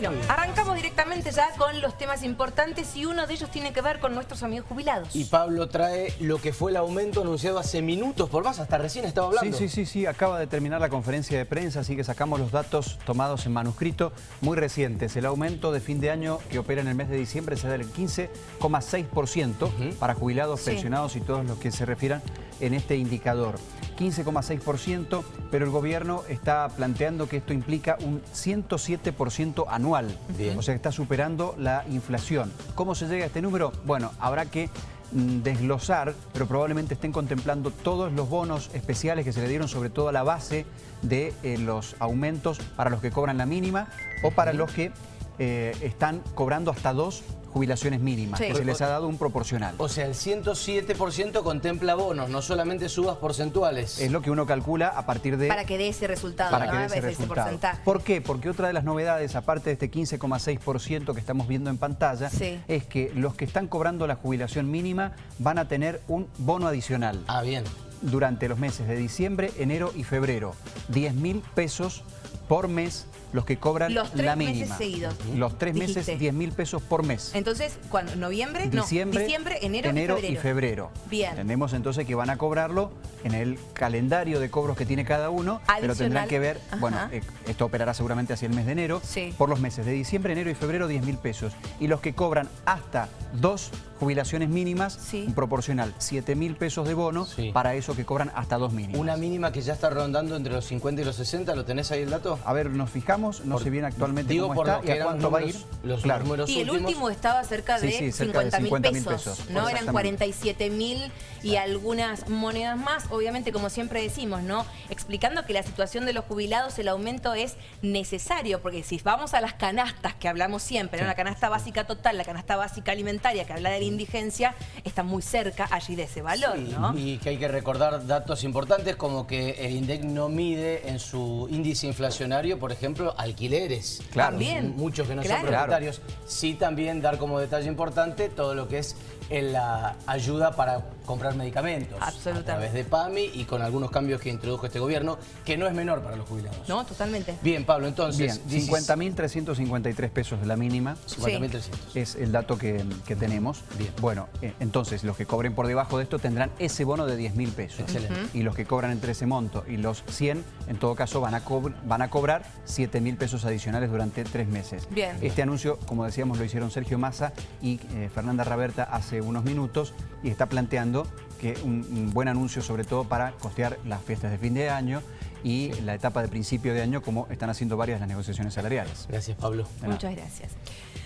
Bueno, arrancamos directamente ya con los temas importantes y uno de ellos tiene que ver con nuestros amigos jubilados. Y Pablo trae lo que fue el aumento anunciado hace minutos por más, hasta recién estaba hablando. Sí, sí, sí, sí, acaba de terminar la conferencia de prensa, así que sacamos los datos tomados en manuscrito muy recientes. El aumento de fin de año que opera en el mes de diciembre será del 15,6% para jubilados, pensionados y todos los que se refieran en este indicador. 15,6%, pero el gobierno está planteando que esto implica un 107% anual. O sea que está superando la inflación. ¿Cómo se llega a este número? Bueno, habrá que mm, desglosar, pero probablemente estén contemplando todos los bonos especiales que se le dieron, sobre todo a la base de eh, los aumentos para los que cobran la mínima o para los que eh, están cobrando hasta dos jubilaciones mínimas, que se les ha dado un proporcional. O sea, el 107% contempla bonos, no solamente subas porcentuales. Es lo que uno calcula a partir de... Para que dé ese resultado. Para que dé ese resultado. ¿Por qué? Porque otra de las novedades, aparte de este 15,6% que estamos viendo en pantalla, es que los que están cobrando la jubilación mínima van a tener un bono adicional. Ah, bien. Durante los meses de diciembre, enero y febrero. 10 mil pesos por mes los que cobran los tres la mínima. meses seguidos. Los tres meses, 10 mil pesos por mes. Entonces, ¿cuándo? ¿Noviembre? Diciembre, no, diciembre, enero, enero y, febrero. y, febrero. Bien. Entendemos entonces que van a cobrarlo en el calendario de cobros que tiene cada uno, pero tendrán que ver, bueno, eh, esto operará seguramente hacia el mes de enero, por los meses de diciembre, enero y febrero 10 mil pesos. Y los que cobran hasta dos jubilaciones mínimas, un proporcional 7 mil pesos de bono para eso que cobran hasta dos mínimas. Una mínima que ya está rondando entre los 50 y los 60, ¿lo tenés ahí el dato? A ver, nos fijamos, no sé bien actualmente cómo está y a cuánto va a ir. Los números y el último estaba cerca de, sí, 50 mil pesos, ¿no? Eran 47 mil y algunas monedas más, obviamente como siempre decimos, ¿no? Explicando que la situación de los jubilados, el aumento es necesario, porque si vamos a las canastas que hablamos siempre, ¿no? la canasta básica total, la canasta básica alimentaria que habla de la indigencia, está muy cerca allí de ese valor, ¿no? Y que hay que recordar datos importantes como que el INDEC no mide en su índice inflacionario, por ejemplo, alquileres. Claro. También. Muchos que no son propietarios. Sí también dar como detalle importante todo lo que es la ayuda para comprar medicamentos. A través de PAMI y con algunos cambios que introdujo este gobierno, que no es menor para los jubilados. No, totalmente. Bien, Pablo, entonces... 50.353 pesos de la mínima. 50.300. Es el dato que, tenemos. Bien. Bueno, eh, entonces los que cobren por debajo de esto tendrán ese bono de 10.000 pesos. Excelente. Y los que cobran entre ese monto y los 100, en todo caso, van a, van a cobrar 7.000 pesos adicionales durante tres meses. Bien. Este anuncio, como decíamos, lo hicieron Sergio Massa y eh, Fernanda Raberta hace unos minutos y está planteando que un, buen anuncio sobre todo para costear las fiestas de fin de año y la etapa de principio de año como están haciendo varias de las negociaciones salariales. Gracias Pablo. Muchas gracias.